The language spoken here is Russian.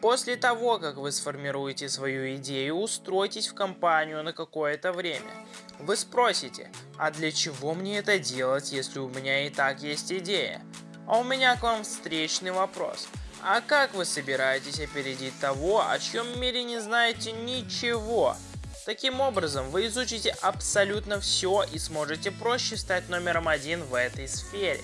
После того, как вы сформируете свою идею, устройтесь в компанию на какое-то время. Вы спросите, а для чего мне это делать, если у меня и так есть идея? А у меня к вам встречный вопрос. А как вы собираетесь опередить того, о чьем мире не знаете ничего? Таким образом, вы изучите абсолютно все и сможете проще стать номером один в этой сфере.